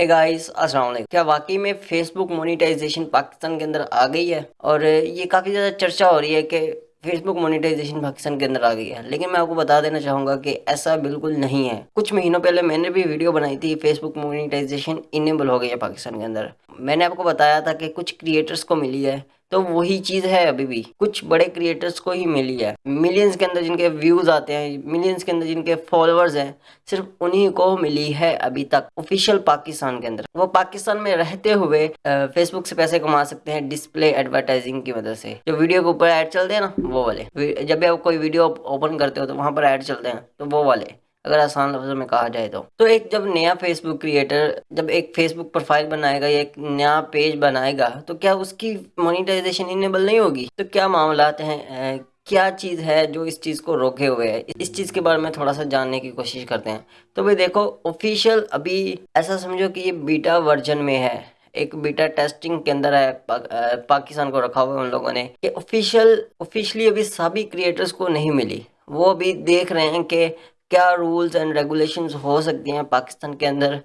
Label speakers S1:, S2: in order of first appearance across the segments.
S1: Hey guys अस्सलाम वालेकुम। क्या वाकई में फेसबुक मोनेटाइजेशन पाकिस्तान के अंदर आ गई है? और ये काफ़ी ज़्यादा चर्चा हो रही है कि फेसबुक मोनेटाइजेशन पाकिस्तान के अंदर आ गई है। लेकिन मैं आपको बता देना चाहूँगा कि ऐसा बिल्कुल नहीं है। कुछ महीनों पहले मैंने भी वीडियो बनाई थी फेसबुक मोनेटाइजेशन इनेबल हो गई है पाकिस्तान के अंदर। मैंने आपको बताया था कि कुछ क्रिएटर्स को मिली है। तो वही चीज़ है अभी भी। कुछ बड़े क्रिएटर्स को ही मिली है। मिलियंस के अंदर जिनके व्यूज़ आते हैं मिलियंस के अंदर जिनके फॉलोअर्स हैं, सिर्फ़ उन्हीं को मिली है अभी तक ऑफिशियल पाकिस्तान के अंदर। वो पाकिस्तान में रहते हुए फेसबुक से पैसे कमा सकते हैं डिस्प्ले एडवर्टाइजिंग की मदद से। जो वीडियो के ऊपर ऐड चलते हैं ना, वो वाले। जब भी आप कोई वीडियो ओपन करते हो तो वहाँ पर ऐड चलते हैं तो वो वाले। अगर आसान लफ्जों में कहा जाए तो। तो एक जब नया फेसबुक क्रिएटर जब एक फेसबुक प्रोफ़ाइल बनाएगा या एक नया पेज बनाएगा तो क्या उसकी मोनिटाइजेशन इनेबल नहीं होगी? तो क्या मामला हैं क्या चीज़ है जो इस चीज़ को रोके हुए है? इस चीज़ के बारे में थोड़ा सा जानने की कोशिश करते हैं। तो भाई देखो ऑफिशियल अभी ऐसा समझो कि ये बीटा वर्जन में है। एक बीटा टेस्टिंग के अंदर है पा, पाकिस्तान को रखा हुआ है उन लोगों ने कि ऑफिशियल ऑफिशियली अभी सभी क्रिएटर्स को नहीं मिली। वो अभी देख रहे हैं कि क्या रूल्स एंड रेगुलेशंस हो सकती हैं पाकिस्तान के अंदर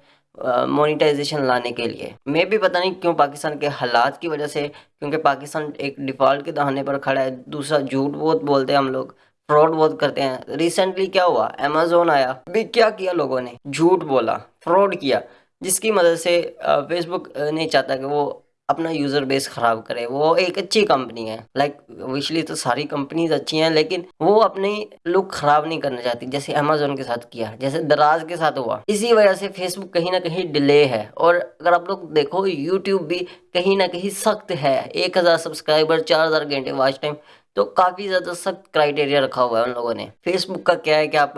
S1: मोनिटाइजेशन uh, लाने के लिए? मैं भी पता नहीं क्यों पाकिस्तान के हालात की वजह से क्योंकि पाकिस्तान एक डिफ़ॉल्ट के दहाने पर खड़ा है दूसरा झूठ बहुत बोलते हैं हम लोग फ्रॉड बहुत करते हैं। रिसेंटली क्या हुआ? अमेजोन आया अभी क्या किया लोगों ने? झूठ बोला फ्रॉड किया जिसकी मदद से फेसबुक नहीं चाहता कि वो अपना यूज़र बेस ख़राब करे। वो एक अच्छी कंपनी है। लाइक विशली तो सारी कंपनीज़ अच्छी हैं, लेकिन वो अपनी लुक ख़राब नहीं करना चाहती, जैसे अमेजोन के साथ किया, जैसे दराज के साथ हुआ। इसी वजह से फेसबुक कहीं ना कहीं डिले है। और अगर आप लोग देखो यूट्यूब भी कहीं ना कहीं सख्त है। एक हज़ार सब्सक्राइबर चार हज़ार घंटे वॉच टाइम तो काफ़ी ज़्यादा सख्त क्राइटेरिया रखा हुआ है उन लोगों ने। फेसबुक का क्या है कि आप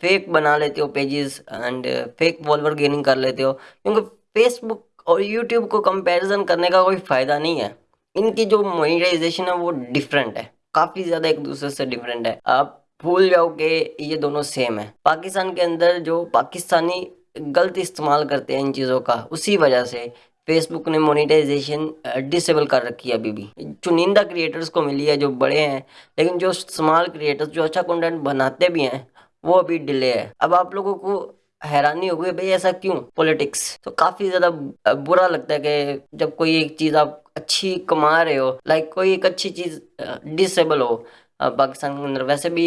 S1: फेक बना लेते हो pages and fake follower gaining कर लेते हो। क्योंकि फेसबुक और यूट्यूब को कंपैरिजन करने का कोई फ़ायदा नहीं है। इनकी जो मोनिटाइजेशन है वो डिफरेंट है। काफ़ी ज़्यादा एक दूसरे से डिफरेंट है। आप भूल जाओ कि ये दोनों सेम है। पाकिस्तान के अंदर जो पाकिस्तानी गलत इस्तेमाल करते हैं इन चीज़ों का, उसी वजह से फेसबुक ने मोनिटाइजेशन डिसेबल कर रखी है अभी भी। चुनिंदा क्रिएटर्स को मिली है जो बड़े हैं, लेकिन जो स्मॉल क्रिएटर्स जो अच्छा कंटेंट बनाते भी हैं, वो अभी डिले है। अब आप लोगों को हैरानी हो गई भाई, ऐसा क्यों? पॉलिटिक्स तो काफ़ी ज़्यादा बुरा लगता है कि जब कोई एक चीज़ आप अच्छी कमा रहे हो लाइक कोई एक अच्छी चीज़ डिसेबल हो पाकिस्तान के अंदर। वैसे भी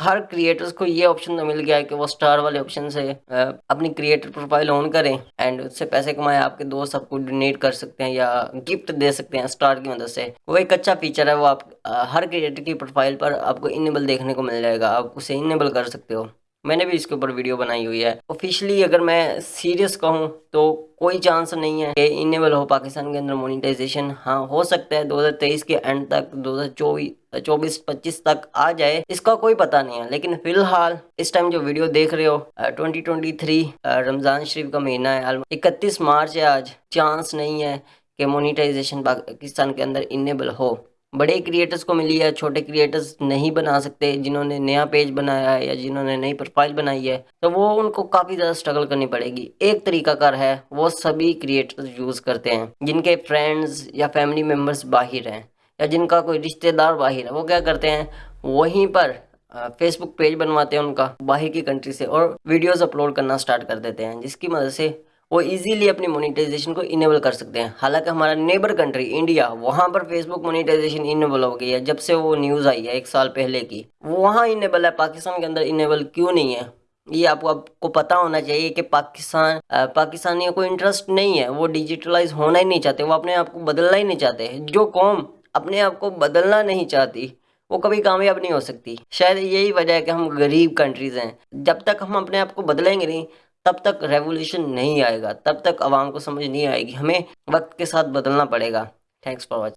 S1: हर क्रिएटर्स को ये ऑप्शन तो मिल गया है कि वो स्टार वाले ऑप्शन से अपनी क्रिएटर प्रोफ़ाइल ऑन करें एंड उससे पैसे कमाएँ। आपके दोस्त आपको डोनेट कर सकते हैं या गिफ्ट दे सकते हैं स्टार की मदद से। वो एक अच्छा फीचर है, वो आप हर क्रिएटर की प्रोफ़ाइल पर आपको इनेबल देखने को मिल जाएगा। आप उसे इनेबल कर सकते हो। मैंने भी इसके ऊपर वीडियो बनाई हुई है। ऑफिशियली अगर मैं सीरियस कहूँ तो कोई चांस नहीं है कि इनेबल हो पाकिस्तान के अंदर मोनिटाइजेशन हाँ हो सकता है 2023 के एंड तक 2024 चौबीस पच्चीस तक आ जाए, इसका कोई पता नहीं है। लेकिन फ़िलहाल, इस टाइम जो वीडियो देख रहे हो 2023 रमज़ान शरीफ का महीना है इकतीस मार्च है आज। चांस नहीं है कि मोनिटाइजेशन पाकिस्तान के अंदर इनेबल हो। बड़े क्रिएटर्स को मिली है, छोटे क्रिएटर्स नहीं बना सकते, जिन्होंने नया पेज बनाया है या जिन्होंने नई प्रोफ़ाइल बनाई है तो वो उनको काफ़ी ज़्यादा स्ट्रगल करनी पड़ेगी। एक तरीका कर है, वो सभी क्रिएटर्स यूज़ करते हैं, जिनके फ्रेंड्स या फैमिली मेंबर्स बाहर हैं, या जिनका कोई रिश्तेदार बाहर है, वो क्या करते हैं, वहीं पर फेसबुक पेज बनवाते हैं उनका, बाहर की कंट्री से, और वीडियोस अपलोड करना स्टार्ट कर देते हैं, जिसकी मदद से वो इजीली अपनी मोनेटाइजेशन को इनेबल कर सकते हैं। हालाँकि हमारा नेबर कंट्री इंडिया वहाँ पर फेसबुक मोनेटाइजेशन इनेबल हो गई है, जब से वो न्यूज़ आई है एक साल पहले की। वहाँ इनेबल है, पाकिस्तान के अंदर इनेबल क्यों नहीं है? ये आपको आपको पता होना चाहिए कि पाकिस्तान पाकिस्तानियों को इंटरेस्ट नहीं है। वो डिजिटलाइज होना ही नहीं चाहते, वो अपने आप को बदलना ही नहीं चाहते। जो कौम अपने आप को बदलना नहीं चाहती, वो कभी कामयाब नहीं हो सकती। शायद यही वजह है कि हम गरीब कंट्रीज़ हैं। जब तक हम अपने आप को बदलेंगे नहीं तब तक रेवोल्यूशन नहीं आएगा, तब तक आवाम को समझ नहीं आएगी। हमें वक्त के साथ बदलना पड़ेगा। Thanks for watching